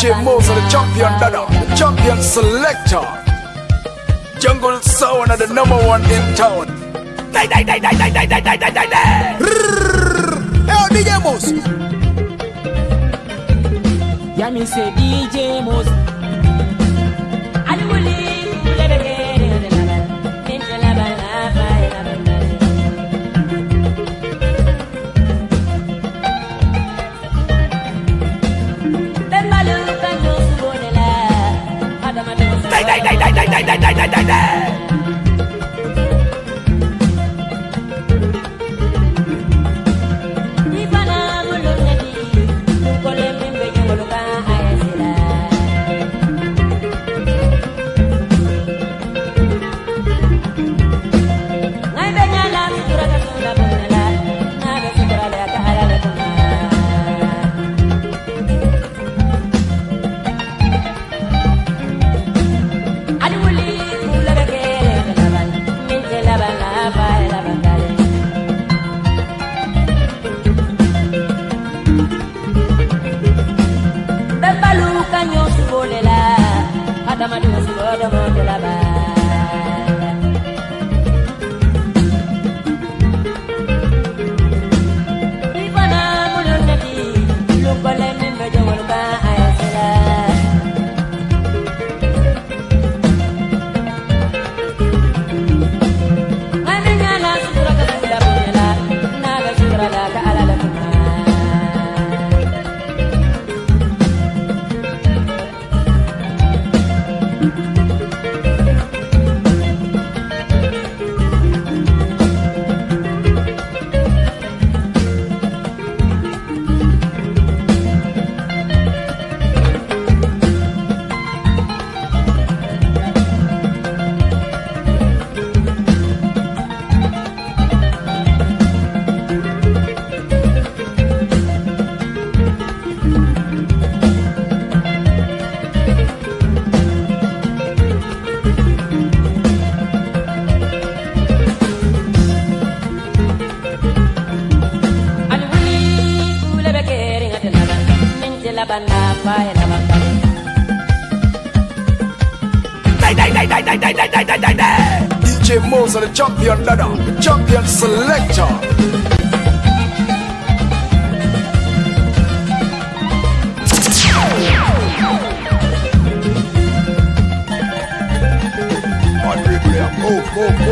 DJ Moser, the champion dada, the champion selector. Jungle Sound are the number one in town. Die, die, die, die, die, die, die, die, die, die. Hey, oh, DJ Moser. Yeah, me say DJ Moser. đây đây đây đây đây đây đây đây đây house of the champion ladder, the champion selector. Oh, oh, oh.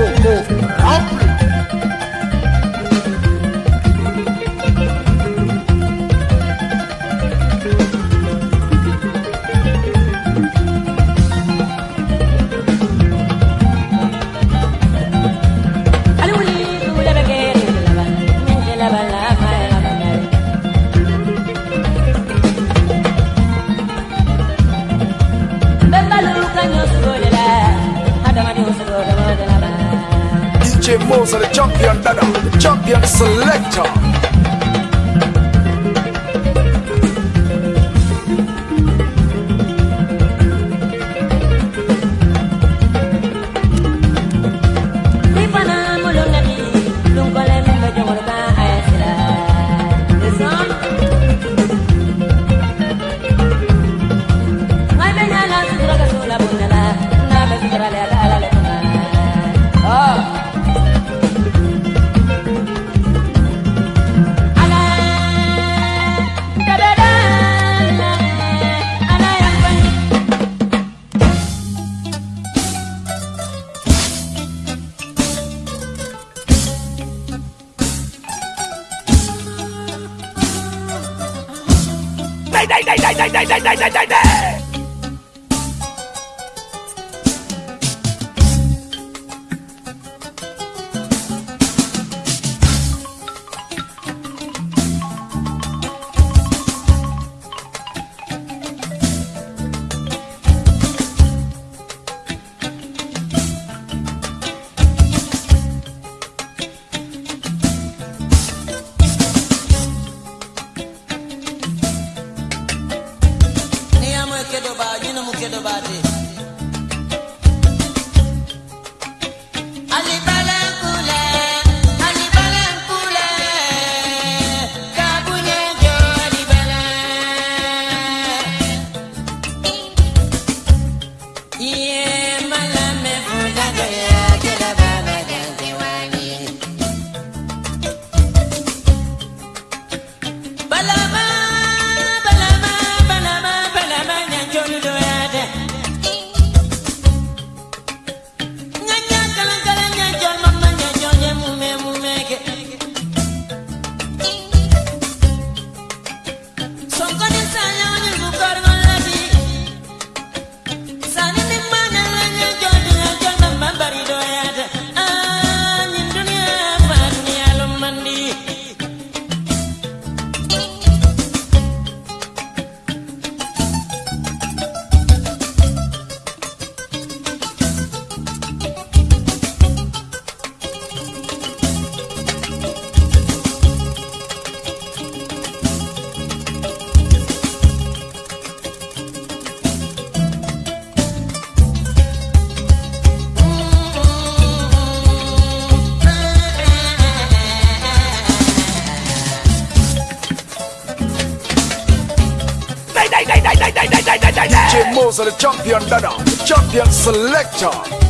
champion dada, champion selector.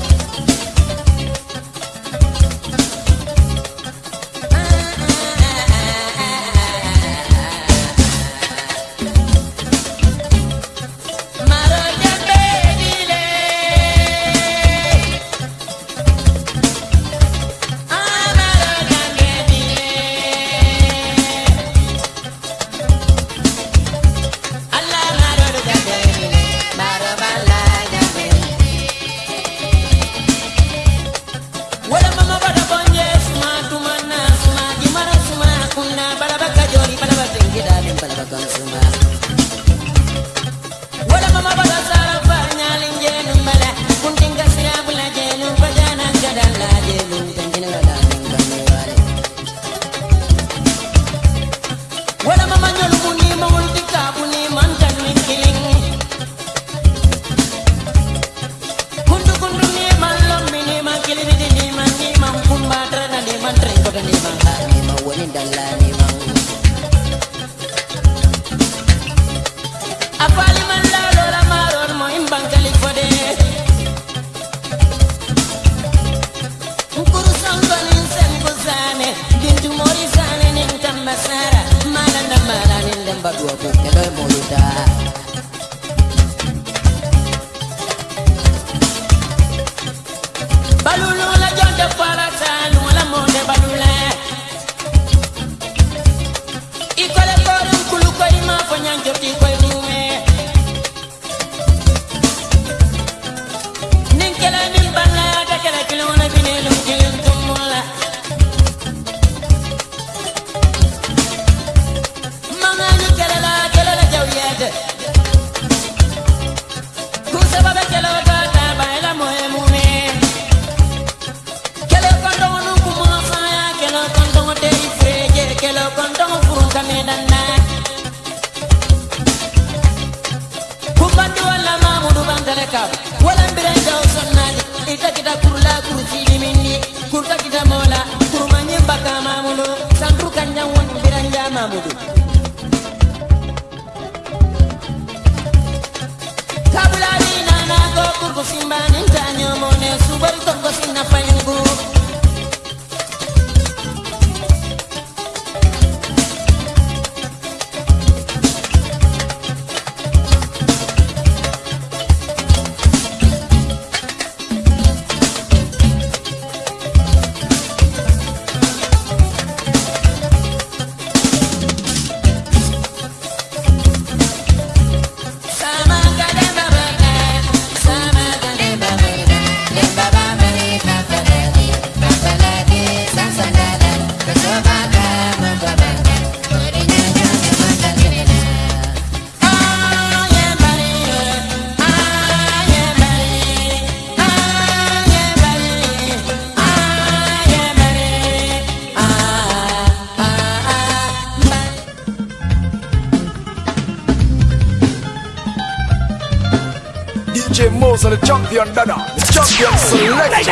Champion dada, champion selector.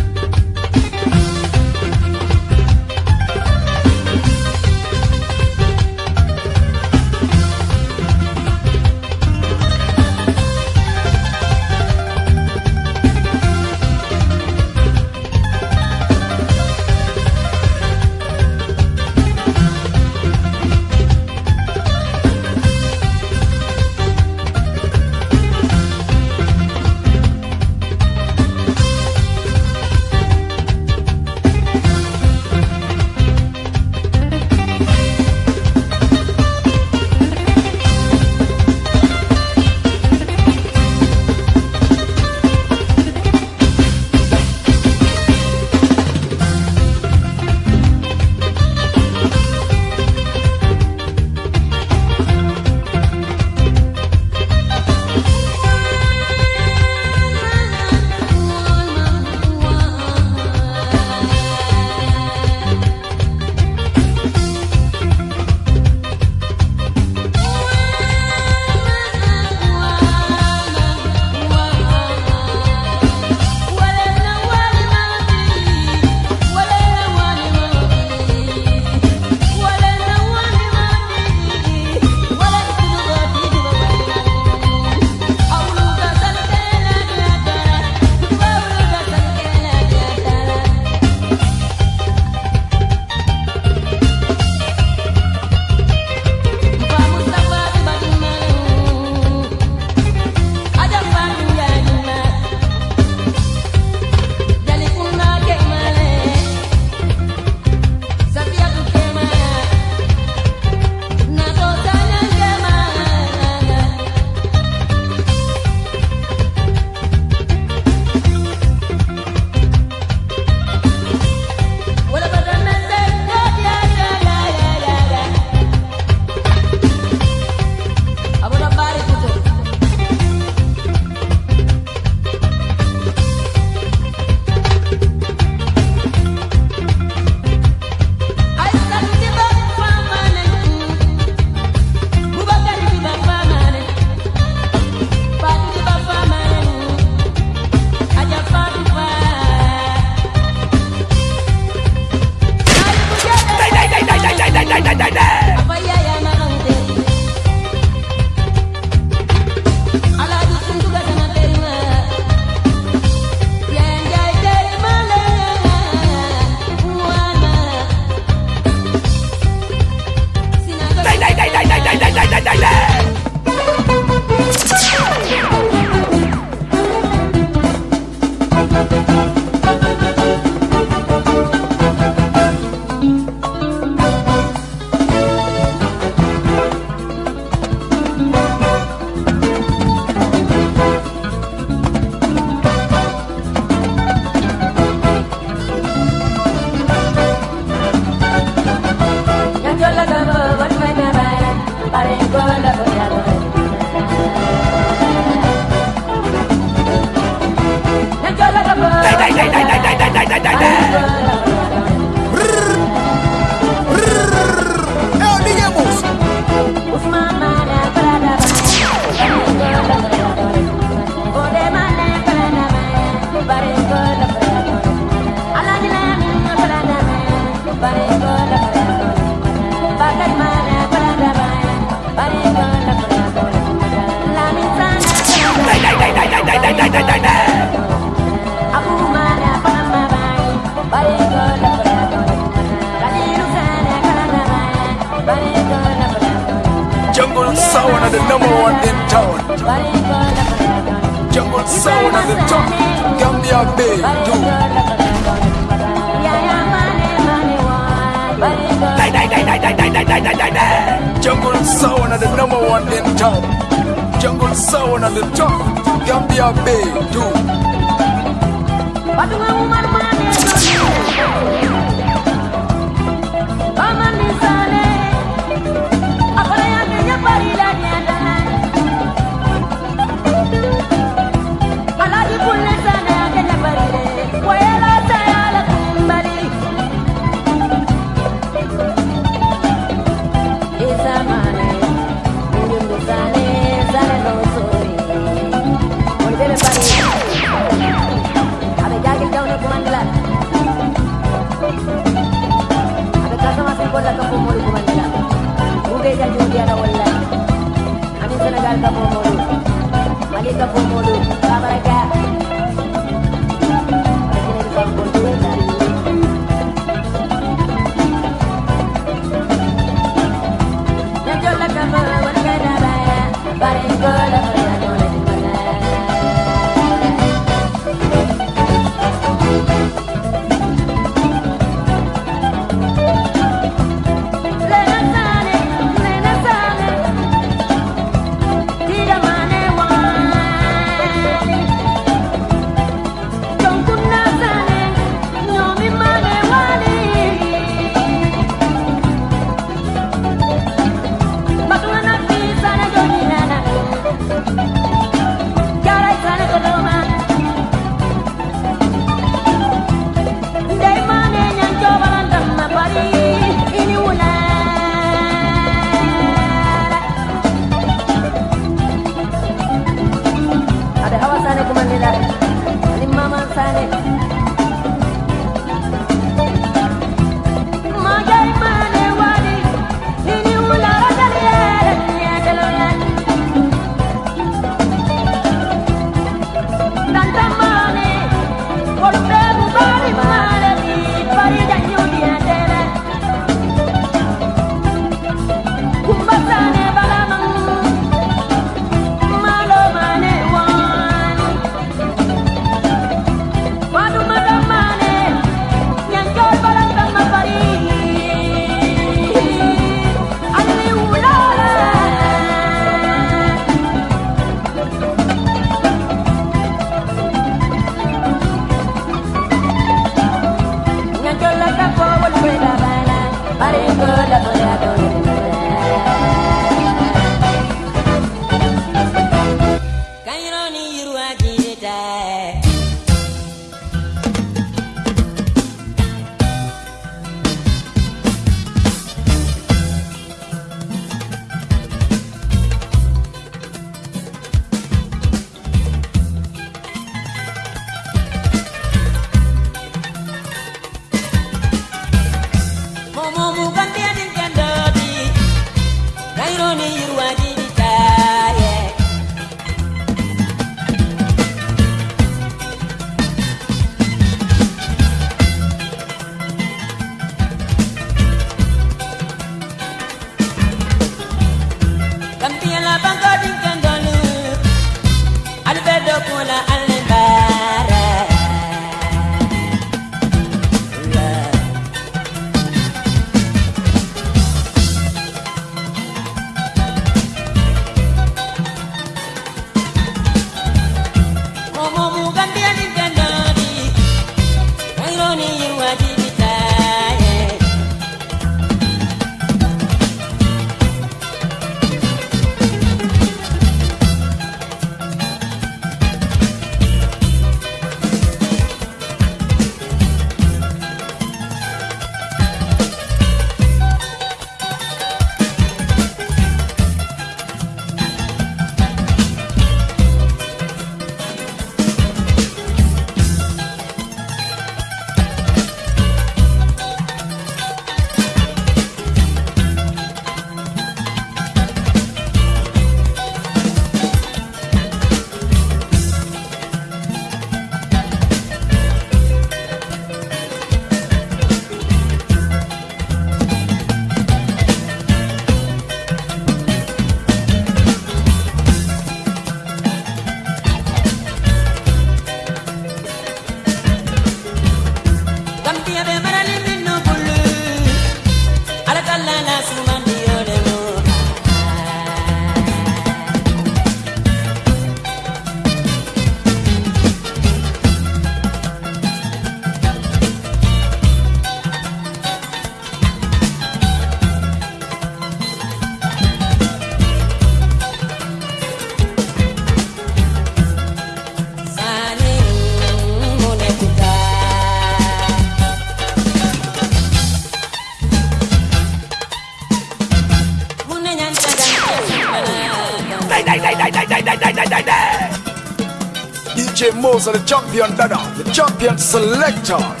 Moser, the champion dada, the champion selector.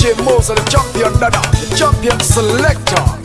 DJ Moser, the champion the champion selector.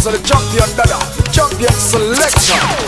So the champion dada, champion selection.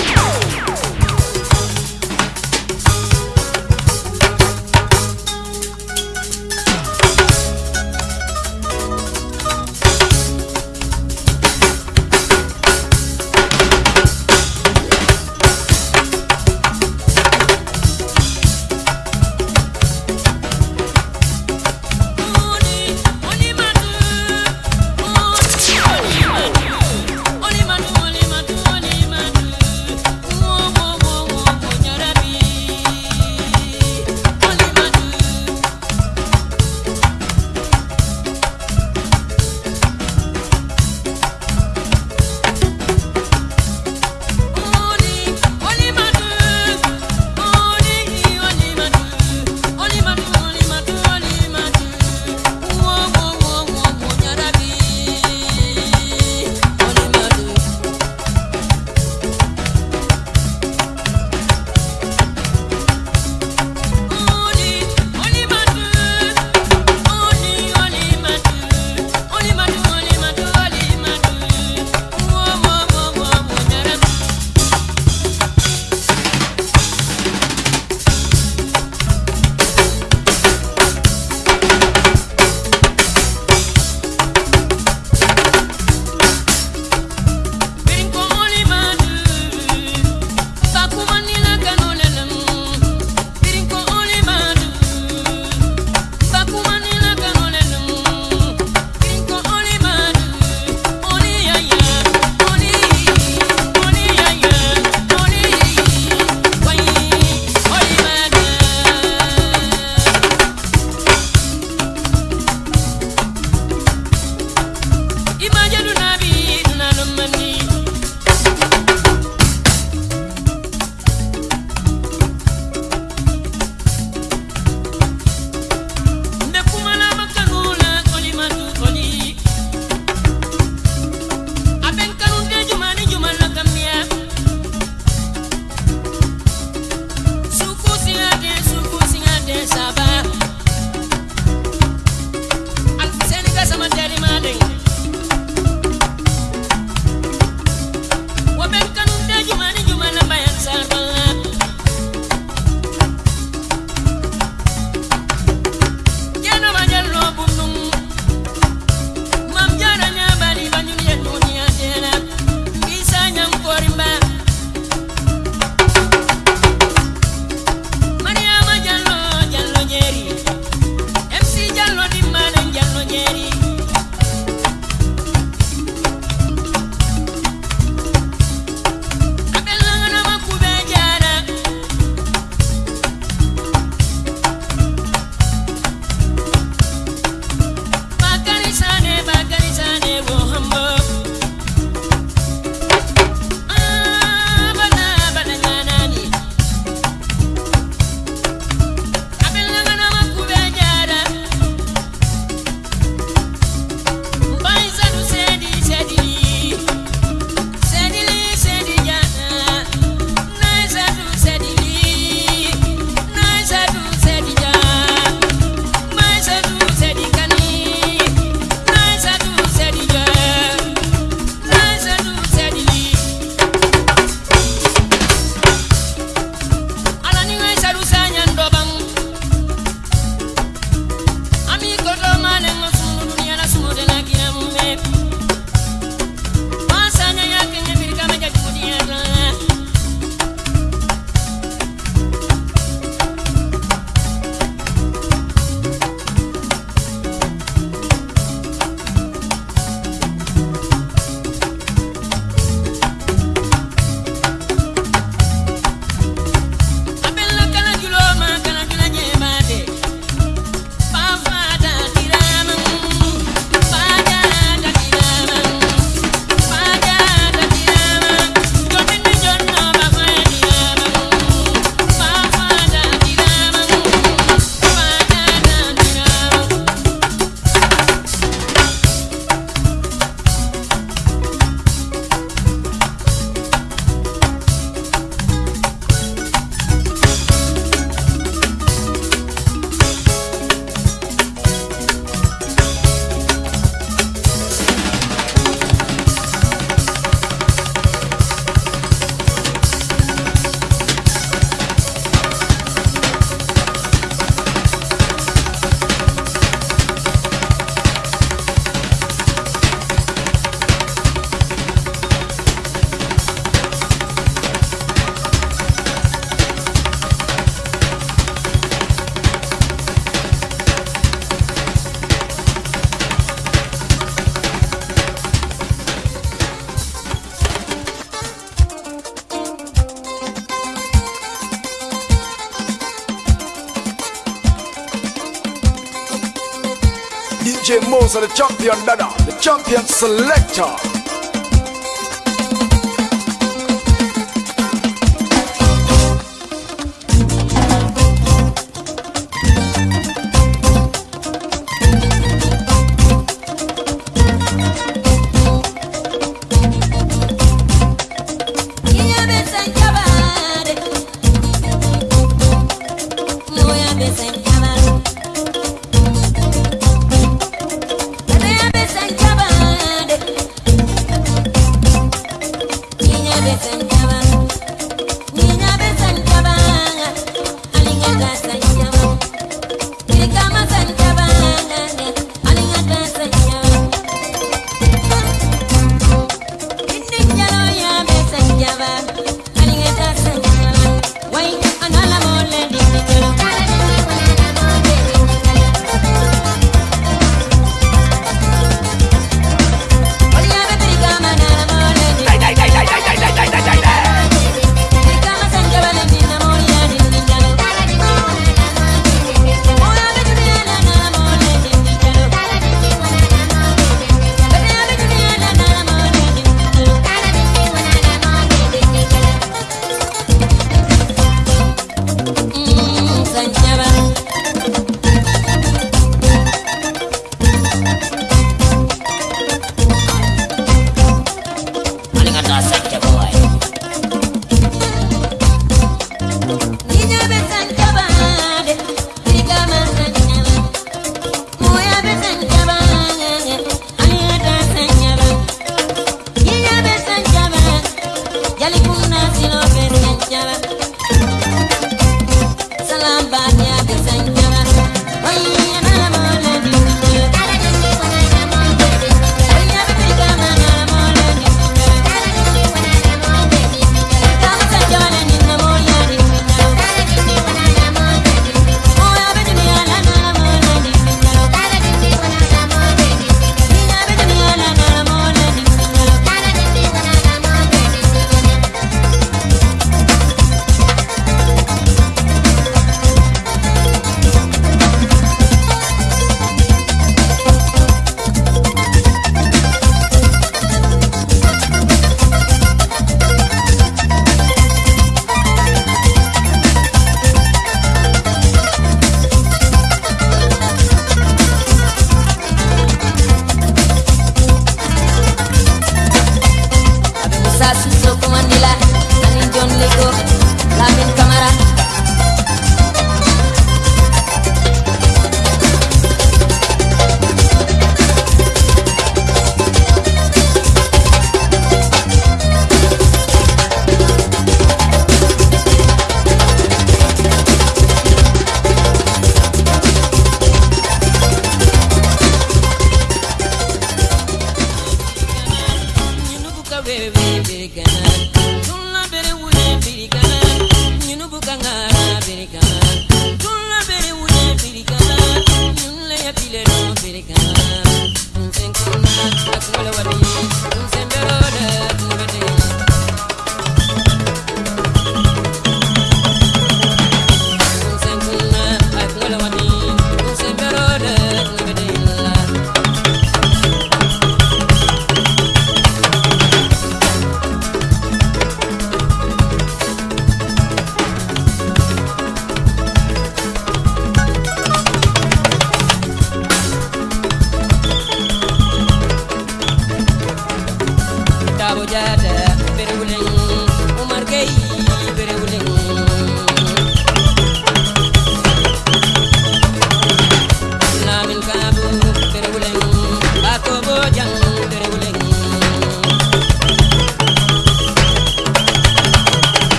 DJ the champion dada, the champion selector.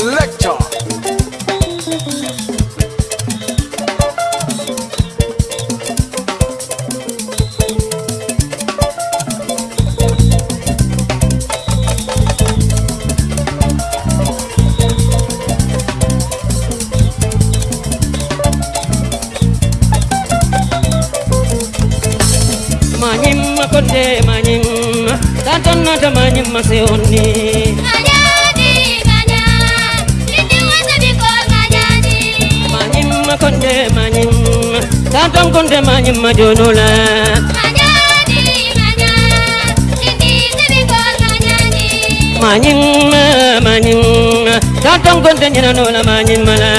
selector. den swear, no la manyin mala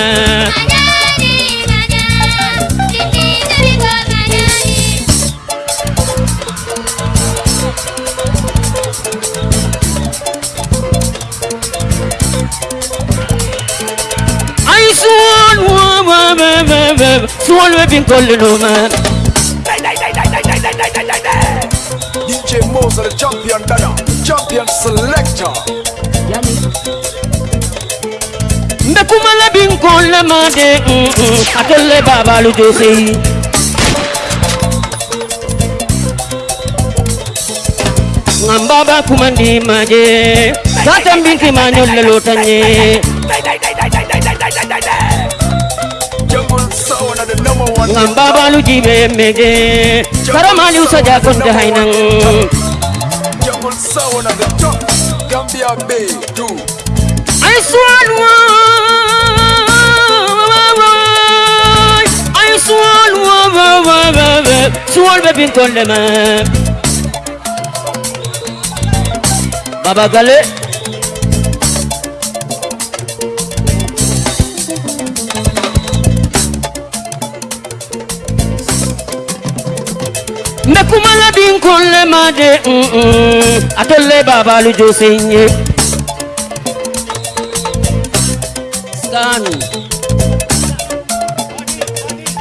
Suwon man DJ Moser, champion dada, champion selector Akole mande, akole baba lujosi Ngambaba kumandi maje Sata mbinti manyole lotanye Ngambaba lujibe mege Saramali usaja konde hainang Jungle sound on the top Gambia Bay 2 I swan one Sual ve bin kolleme Baba Gali Mekumala bin kollema de Atole baba lucu sinye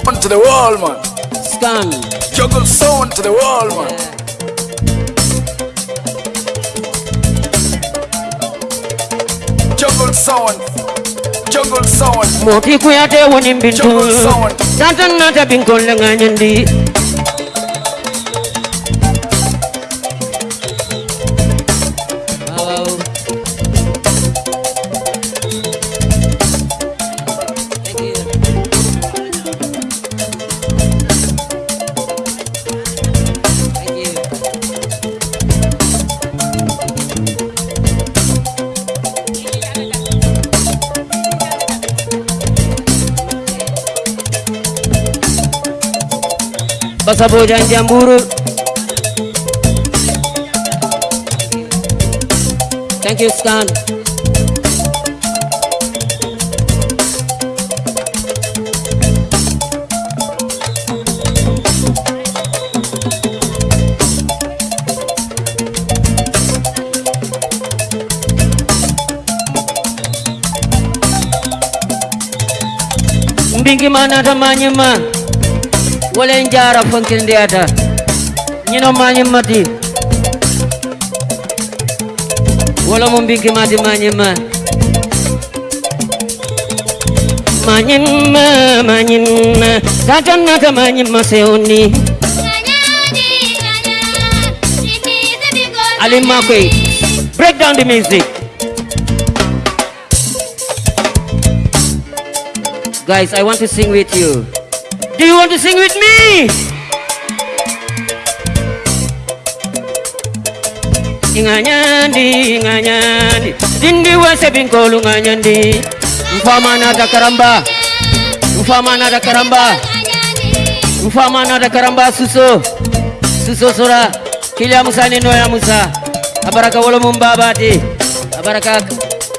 On to the wall man understand? Juggle sound to the wall, man. Juggle sound. Juggle sound. Moti kuyate woni bintu. Juggle sound. Tatan nata binkol nganyandi. Basa Bojan Jamburu. Thank you, Stan. Mbingi mana tamanya ma wala njara fankinde ata ñino mañi mati. Wala mo mbinki mati mañi ma mañi ma mañi ma. Tatan nata mañi ma sewni alim makoy break down the music. Guys i want to sing with you do you want to sing with me? Inganyandi inganyandi dindi wese binkolu nganyandi mfama nada karamba? Mfama nada karamba? Mfama nada karamba suso? Suso sora kilia musa ni noya musa. Abaraka wolo mumbabati abaraka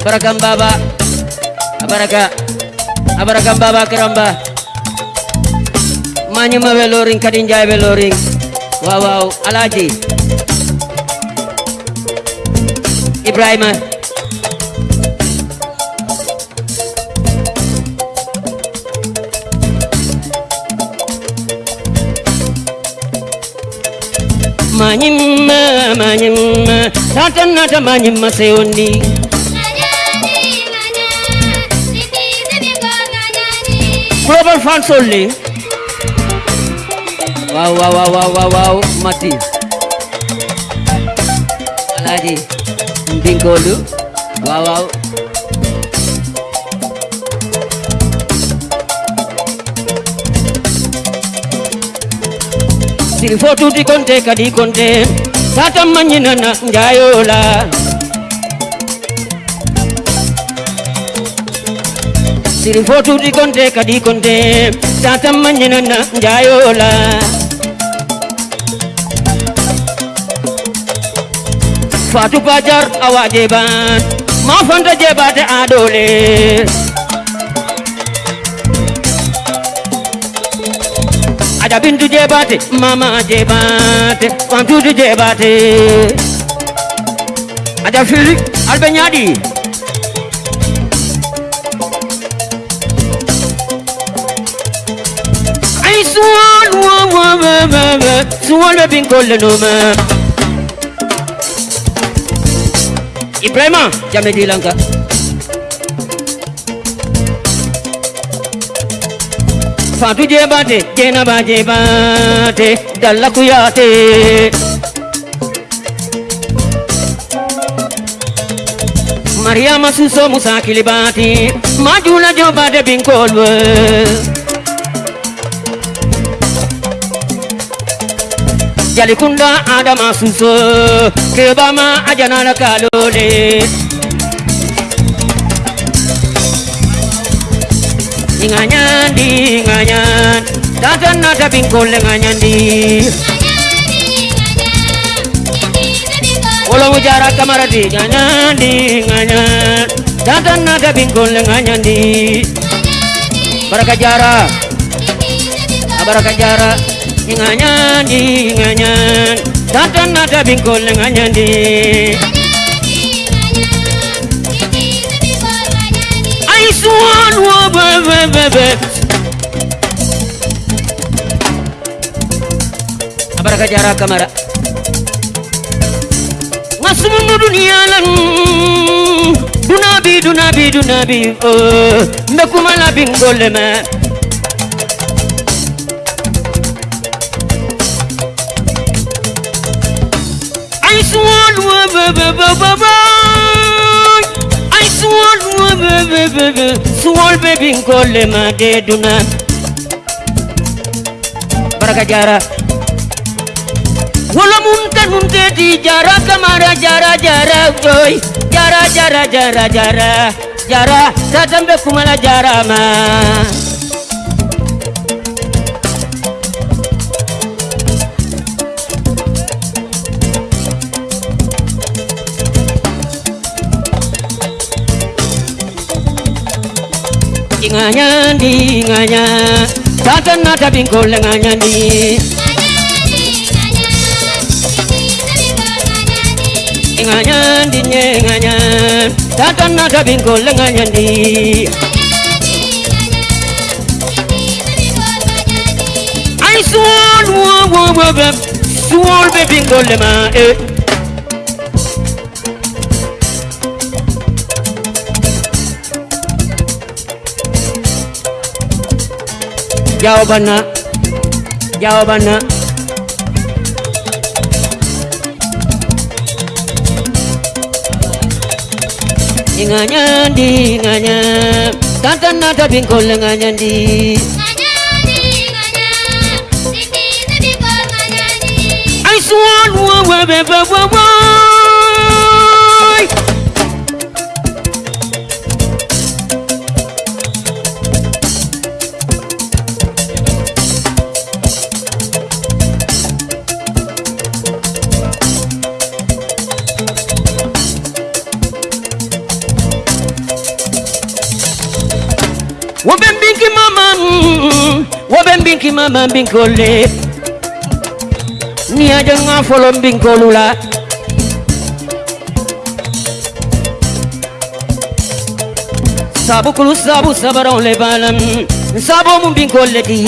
baraka mbaba. Abaraka abaraka mbaba karamba mañuma ɓe lorin kadi jaye ɓe lorin wawaw alaji ibrahima mañimma mañimma tatannata mañimma sewndi global fund only. Waaw waaw waaw waaw waaw waaw mati. Alaaji mbinkoolu waaw waaw siri fo tuuti konte kadi konte tatam mañinana njaayola siri fo tuuti konte kadi konte tatam mañinana njaayola Fatou Bajar awa jeban ma fanta jebate adole. Aja bintu jebate mama jebate fantudu jebate Aja fili albe nyadi. Ay suwal wa wa wa wa wa suwal be bin kolle no ma Ibrahima Jamé di Lanka Fatou Jebate Jenaba Jebate Dalla Kuyate. Mariama Suso Musa Kilibati Majula Jobade Binkolwe Jalikunda Adama Suso Kebama Ajanala Kalole Inganyandi nganyan Tatan nada bingkol nganyandi Wala mujara kamaradi nganyandi nganyan Tatan nada bingkol nganyandi Baraka jara. Baraka jara nganyandi nganyan Tatan nada bingkol nganyandi I swan wo be be be be. Baraka jara kamara Ngasumunu dunia lan. Dunabi dunabi dunabi oh. Mekumala bingole me I swallow I swallow Swallow baby Nkole madeduna Baraka jara Wala munta nunte di jara Kamara jara jara boy Jara jara jara jara Jara Tatambe kumala jara ma nganya di nganya tata nata bingkol nganya di nganya di nganya tata nata bingkol nganya di I swallow, swallow, swallow, swallow, be swallow, swallow, eh. ಯಾವ ಬಣ್ಣ ಯಾವ ಬಣ್ಣ Nganya di nganya. Tantan nada bingkol nganya di I swallow a baby mama binkole Ni aja nga folom binkolula Sabu kulu sabu sabaron le balam. Sabu mun binkole di.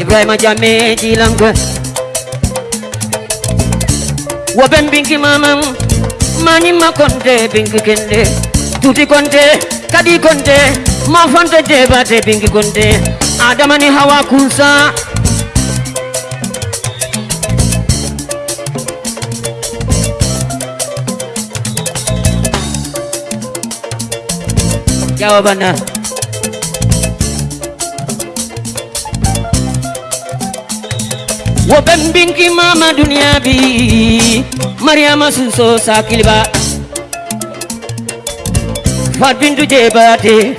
Ibrahima Jame di langwe Woben binki mama Mani ma konte binki kende. Tuti konde kadi konde. Ma fanta debate bingi konde. Adama ni hawa kunsa? Jawabannya wo binki mama dunia bi mariama suso sakiliba Fat bintu jebate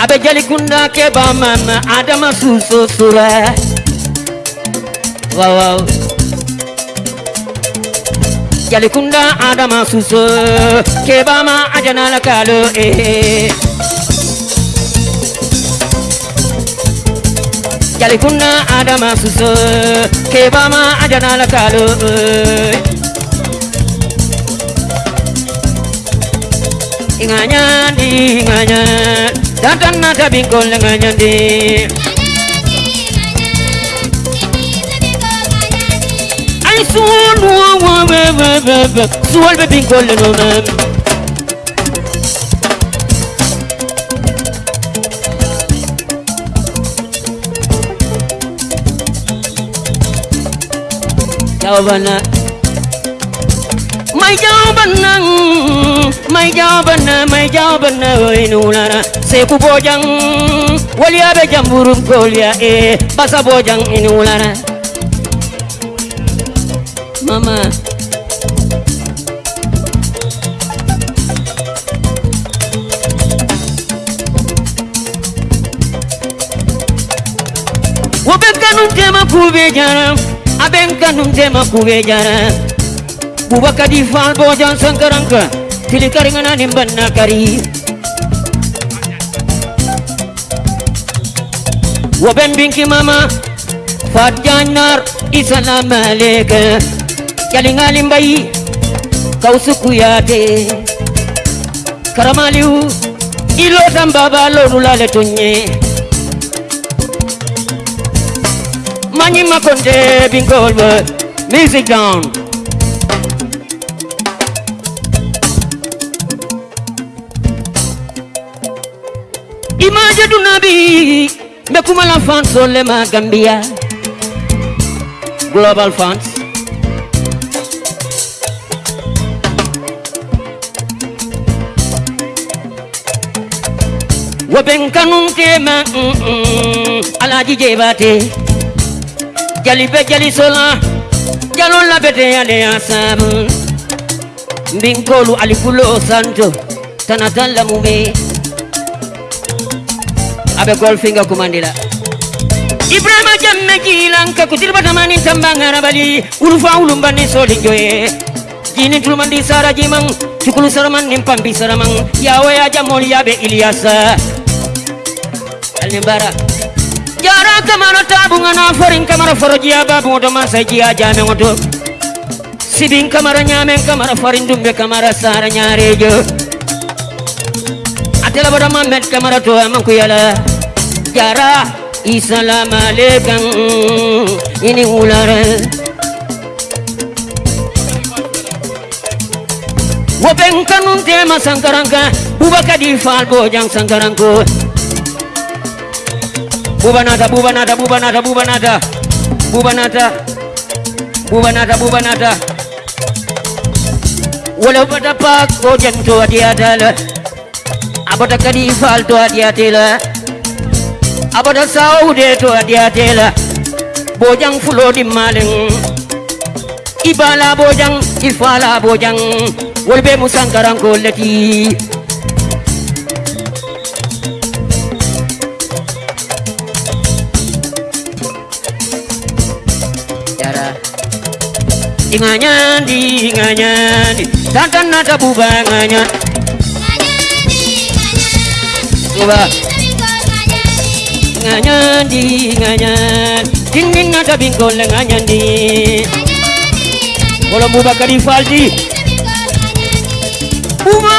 Abe jali kunda ke ba mama Adama suso sura Wow wow. Jali kunda Adama suso Ke ba ma ajana la kalo eh. Jali kunda Adama suso Ke ba ma ajana la kalo eh. Inganya inganya Dantan na kabin ko lang ngayon di Ay suwal wa wa wa wa wa wa Suwal ba bin ko lang ngayon Yaw ba na May yaw ba na May yaw ba na May yaw ba na Uy nuna na seku bojang waliya be jamburum kolya e basa bojang inulana mama. Wobe kanum tema kube jara aben kanum tema kube jara bubakadi fal bojan sankaranka kili karingana nimbanna kari woben binki mama fat janar isalam aleka jalingalim bayi kau suku yate karamaliu ilo tambaba lolu lale tunye. Manyi Makonde Bingolbe Music down. Imaje du nabi Mekumala fans ole ma Gambia Global fans Waben kanun mm -mm, Alaji jebate jali be jali sola jalon la bete yale asabu mbinkolu alikulo santo tanatalla mume abe golfinga kumandila ibrahima jamme jilanka kutilba tamani tambangara bali ulufa ulumbani soli joye jini tulmandi sara jimang cukulu saraman nimpambi saramang yawe ya jamol yabe ilyasa alnibara jara kamara tabunga na farin kamara farjiya babu to masa jiya jame ngoto sibin kamara nyame kamara farin dumbe kamara sara nyarejo atela bada mamet kamara to amanku yala jara isalam alaikum. Ini ulara woben kanun tema sankaranka bubakadi fal bojang sankaranko Bubanata, bubanata, bubanata, bubanata, bubanata, bubanata, bubanata. Walau pada pak bojan tu dia adalah Abada kadi fal tu dia tela abada saude to adiyatela bojang fulodi malen ibala bojang ifala bojang wolbe musankaran kolleti dạ inganyandi inganyandi tantan nata buba inganyandi inganyandi inganyandi di inganyan Dingin nata bingkol nganyan di. Kalau buba kadi faldi. Buba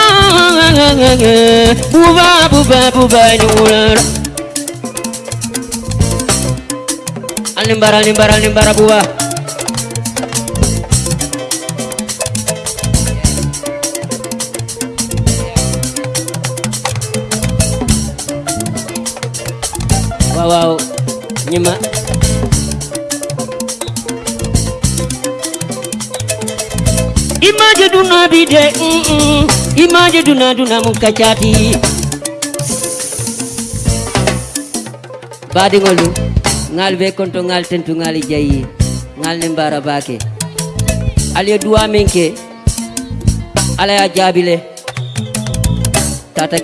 Buba buba buba ini ular. Alimbara alimbara alimbara buba ñima imaje duna bi de mm -mm. imaje duna duna mum kacati baadiŋolu ŋal be konto ŋal tentu ŋal jayi ŋal ne mbara bake. Ali ye duwa min ke ala ya jaabi le tata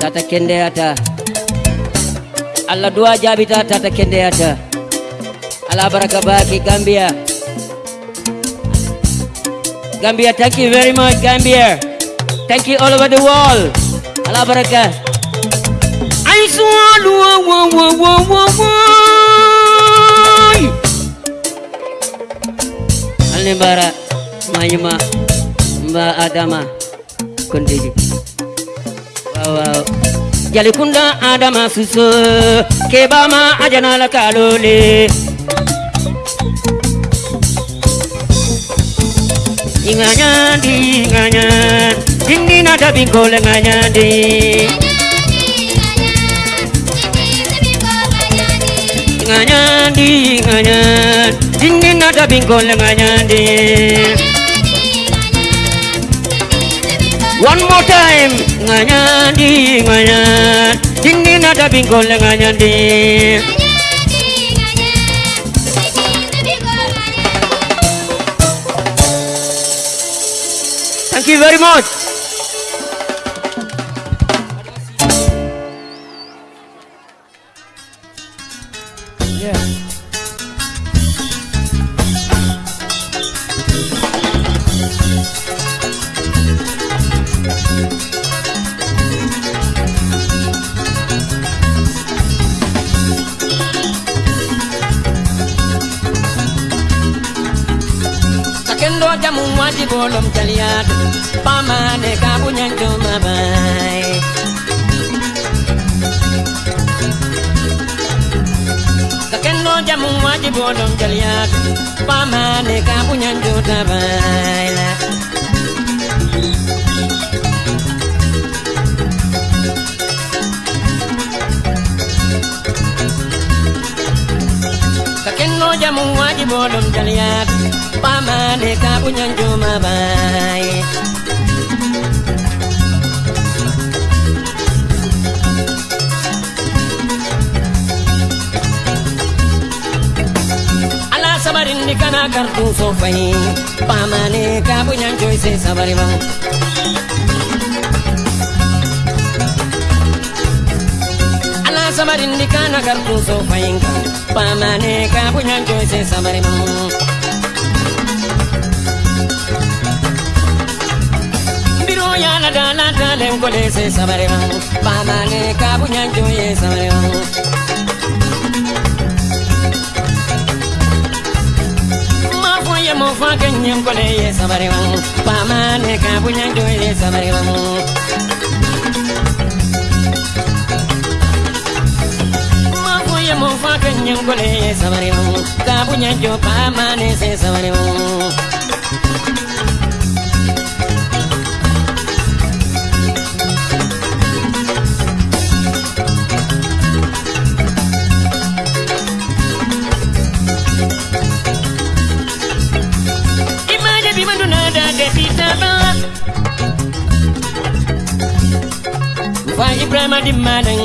tata kendeyata Allah dua jabita tata kendeyata ala baraka baki Gambia. Gambia thank you very much Gambia. Thank you all over the world. Ala baraka. I swallow wo wo wo wo wo Alimbara Mayuma Mba Adama. Kondiji Wow wow Jalikunda Adama Suso Kebama Ajana la Kalole. Inganyandi Inganyan Dindi nata binkole nganyandi nganyandi nganyan Dindi nada bingkol nganyandi One more time. Nganyandi nganyan Dindi nada bingkol nganyandi Thank you very much. Sakendo matu pamane kapunyanjuta baila. Kakeno jamu waji bodom jaliat pamane kapunyanjuma baila. kana kartun sofai pamane ka bunyan joy se sabariba ana sabarin di kana kartun sofai pamane ka bunyan joy se sabariba biro ya la da la da le ngole se sabariba pamane ka bunyan joy se sabariba ye mo fa ke nyem ko ne ye sabare mo pa ma ne ka bu nya jo ye sabare mo ma ko ye mo fa ke nyem ko ne ye sabare mo ka bu nya jo pa ma ne se sabare mo Fa Ibrahima di madan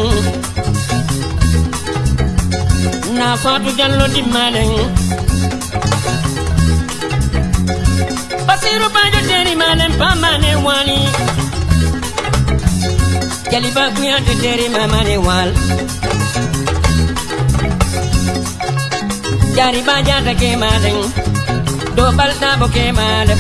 Na Fatou Diallo di madan Basiru Bajo teri madan pamane wali. Jaliba kuyante teri mamane wal Jari bajata ke madan do balɗa bo ke maɗa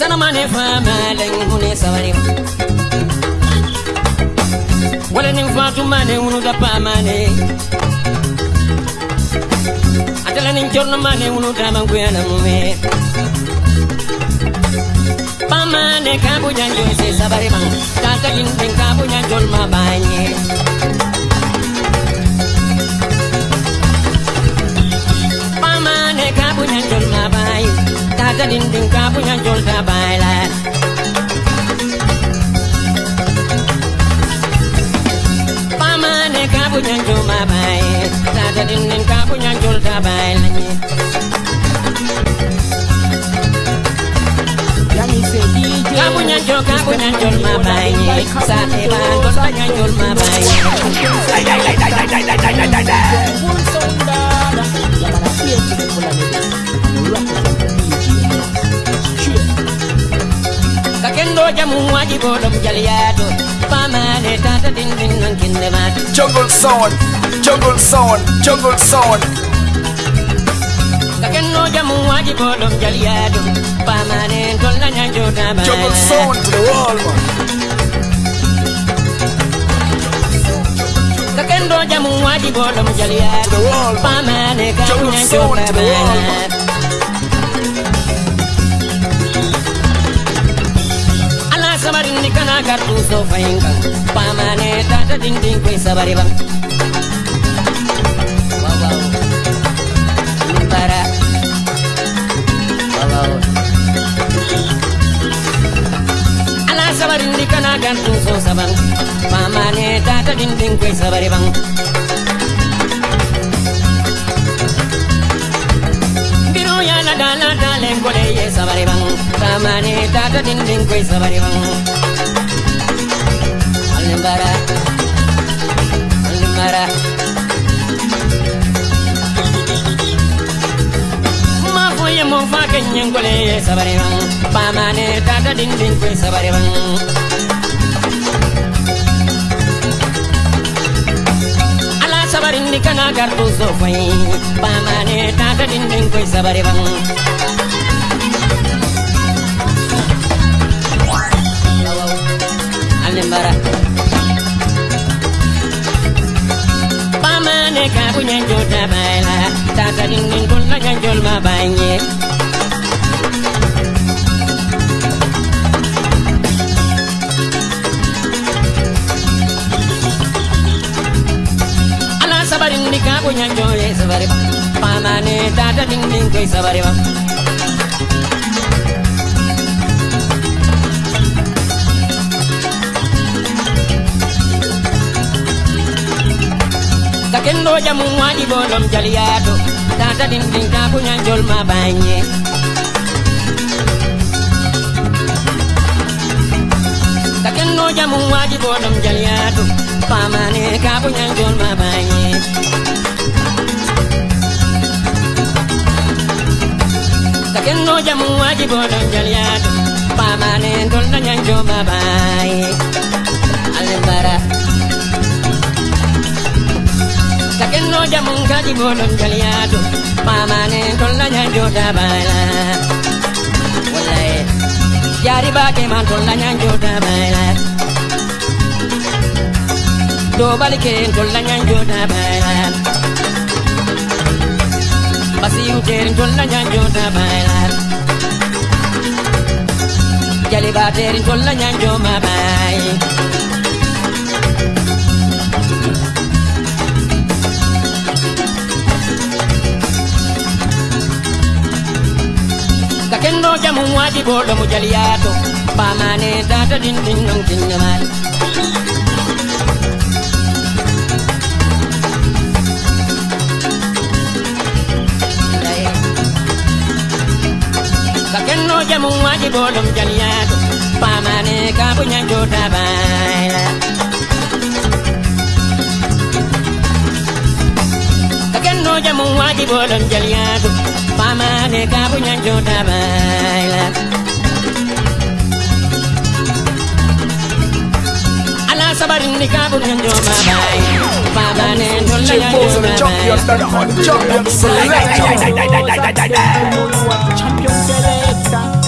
zanamane famaleng hune sabare walanin fatumane unuda pamane atalanin cornomane unuda manguyana mume. Pamane kabujanjol se sabare man kakajin den kabujanjol mabanye pamane kabujanjol mabanye ga din din ka punya jol ta baila pamane ka punya jol ma bai ta ga din din ka punya jol ta baila ni Kapunya jol, kapunya jol ma bai Sa te ba, jol punya jol ma bai Dai dai dai dai dai dai dai dai dai dai Rock. Kakendo jamu waji bolom jaliyato pamane tata din din nan kinde mat Jungle sound, jungle sound, jungle sound. kakendo jamu waji bolom jaliyato pamane tolla nyanjo taba Jungle sound to the man. kakendo jamu waji bolom jaliyato pamane Jungle nyanjo sound kana kartuso fahimka pamane tata dindin kwai sabari ba Para Ala sabari ndi kana sabang pamane tata dindin kwai sabari bang Dala dalen kole ye sabari bang, tamane tata dindin kwe sabari bang. Limbara, Limbara. Ma foye mo fa kenyi mane tata ding ding sabari bang. Sabarin di kana garbo so fay, pamane tata din din koy sabari bang. Alimbara. ne ka bu nyanjo da baila ta ta din din kun na nyanjo ma banye ala sabarin ni ka bu nyanjo ye sabare pamane ta ta din din kai sabare ba. Kakendo jamu wadi bolom jaliado Tata dinding ka punya jol ma banye Kakendo jamu wadi bolom jaliado Pamane ka punya jol ma banye Kakendo jamu wadi bolom jaliado Pamane dol na nyanjo ma banye sakenno jamon kadi bolon jaliyato pamane tolla ñanjota bayla wallay jari bake man tolla ñanjota bayla dobali ken tolla ñanjota bayla basiyuteren tolla ñanjota bayla jalibaterin tolla ñanjoma bay kendo jamu wadi bodo mu jaliyato pamane tata din din non kinyamani Kenno jamu waji bodom jaliyato pamane kabu nyanjo tabaila Kenno jamu waji bodom jaliyato Pama de cabuñan yo baila Ala sabarin de cabuñan yo baila Champion selector Champion selector Champion selector Champion selector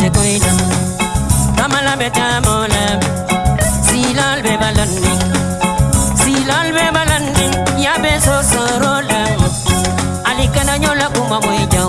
te koida Kamala beta mola Silal be balandi Silal be balandi Ya beso sorola Alikana nyola kuma moja